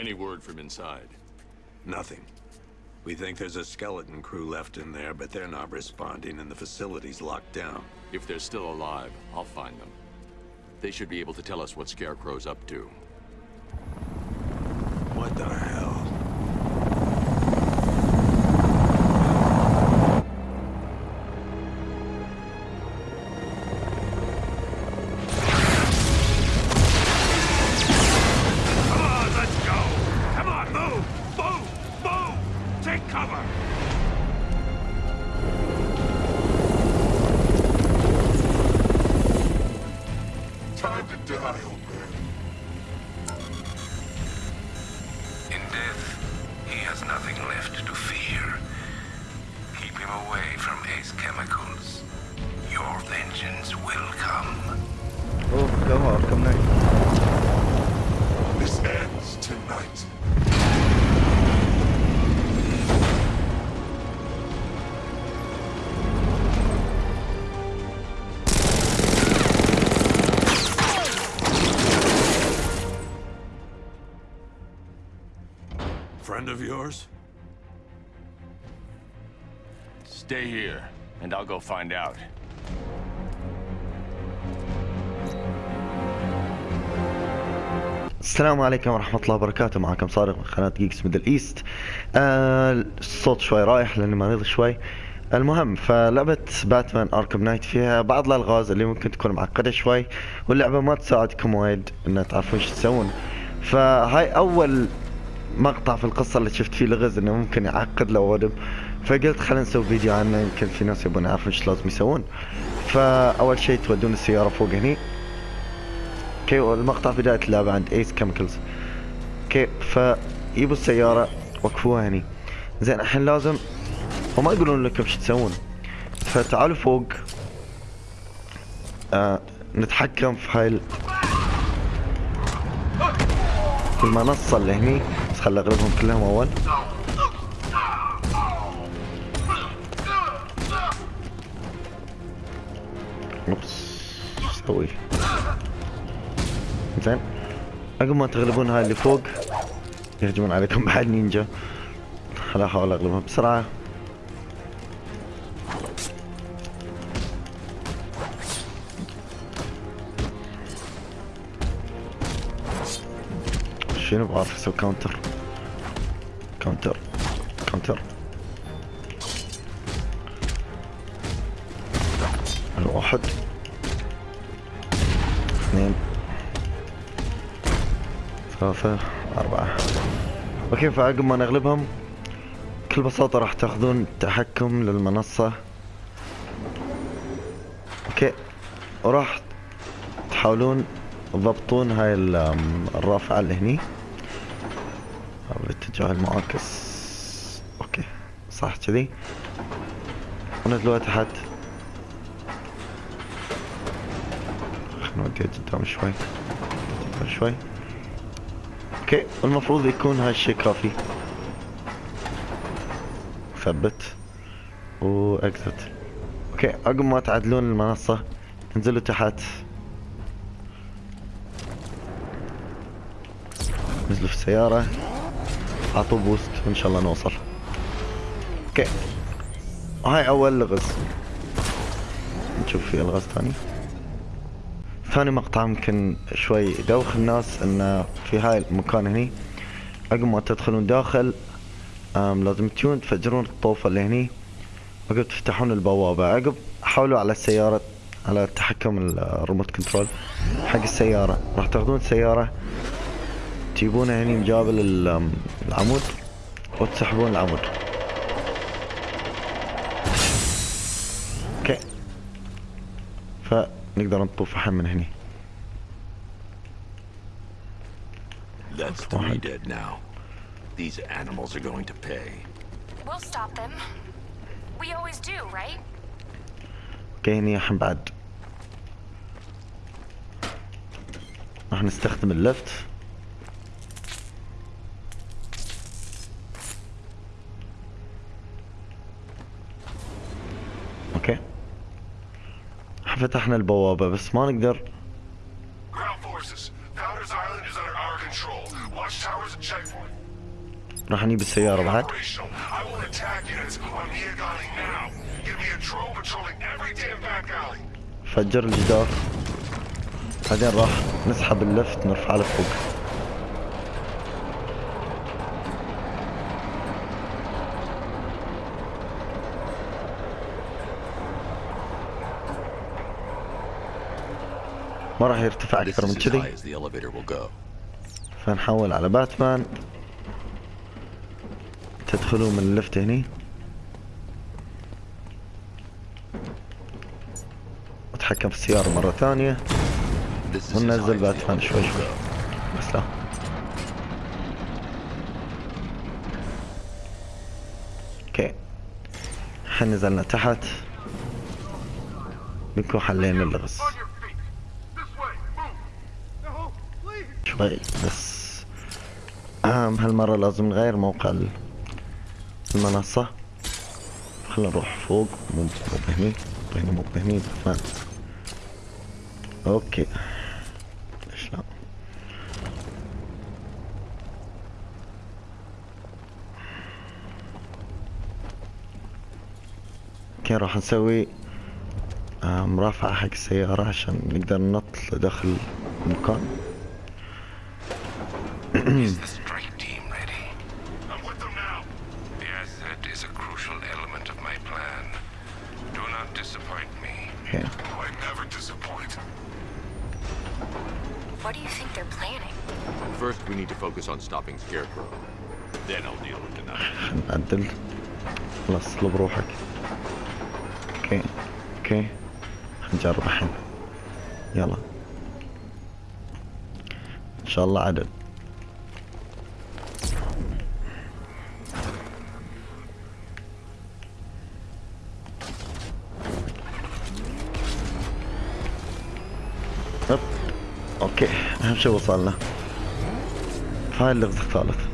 Any word from inside? Nothing. We think there's a skeleton crew left in there, but they're not responding and the facility's locked down. If they're still alive, I'll find them. They should be able to tell us what Scarecrow's up to. What the hell? In death, he has nothing left to fear. Keep him away from Ace Chemicals. Your vengeance will come. Oh, go on, come on. This ends tonight. Friend of yours? Stay here, and I'll go find out. السلام عليكم ورحمة الله وبركاته معكم صادق من قناة Geeks Middle East آه الصوت شوي رايح لأني مريض شوي المهم فلعبة Batman Arkham Knight فيها بعض الألغاز اللي ممكن تكون معقدة شوي واللعبة ما تساعدكم وايد إن تعرفون إيش تسوون فهاي أول مقطع في القصة اللي شفت فيه لغز إنه ممكن يعقد لو ودم. فقلت خلينا نسوي فيديو عنه يمكن في ناس يبون يعرفون إيش لازم يسوون. فأول شيء تودون السيارة فوق هني. okay والمقطع بداية اللعبة عند Ace Chemicals okay فيبوا السيارة وقفوها هني. زين الحين لازم وما يقولون لكم شو تسوون. فتعالوا فوق. آه نتحكم في هاي ال- في المنصة اللي هني. خل اغلبهم كلهم أول؟ شو أسوي زين عقب ما تغلبون هاي اللي فوق يهجمون عليكم بعد نينجا. خل احاول اغلبهم بسرعة. شنو بعرف أسوي counter counter counter واحد اثنين ثلاثة أربعة okay فعقب ما نغلبهم. بكل بساطة راح تاخذون تحكم للمنصة. okay. وراح تحاولون تضبطون هاي الرافعة اللي هني. أو الاتجاه المعاكس. okay. صح كذي. ونزلوها تحت خلينا نوديها قدام شوي. قدام شوي. okay. والمفروض يكون هالشي كافي. ثبت. و exit okay. عقب ما تعدلون المنصة انزلوا تحت. نزلوا في السيارة. اعطوا boost وان شاء الله نوصل. okay. هاي أول لغز نشوف في الغاز ثاني. ثاني مقطع يمكن شوي يدوخ الناس انه في هاي المكان هني. عقب ما تدخلون داخل لازم تجون تفجرون الطوفة اللي هني. عقب تفتحون البوابة. عقب حاولوا على السيارة على تحكم ال- ال remote control حق السيارة. راح تاخذون السيارة تجيبونها هني مجابل ال- أم، العمود وتسحبون العمود okay فنقدر نطوف الحين من هني That's three dead now. These animals are going to pay. We'll stop them. We always do, right? okay هني الحين بعد راح نستخدم ال lift okay فتحنا البوابة بس ما نقدر. راح نجيب السيارة بعد. فجر الجدار. بعدين راح نسحب اللفت نرفعه لفوق ما راح يرتفع أكثر من كذي. فنحول على باتمان. تدخلوا من اللفت هني. أتحكم في السيارة مرة ثانية. وننزل باتمان شوي شوي. بس لا. أوكي. الحين نزلنا تحت. بنكون حلينا اللغز. شوي بس. أهم هالمرة لازم نغير موقع ال- المنصة. خلينا نروح فوق. مو بهني هنا مو بهني باتمان okay. ليش لا. okay راح نسوي مرافعة حق السيارة عشان نقدر ننط لداخل المكان. Is the strike team ready? I'm with them now. The asset is a crucial element of my plan. Do not disappoint me. اوكي I never disappoint. What do you think they're planning? First, we need to focus on stopping Scarecrow. Then I'll deal with the knife. نعدل خلاص اطلب روحك اوكي اوكي نجرب الحين يلا ان شاء الله عدل أوكي أهم شيء وصلنا. هاي اللغز الثالث.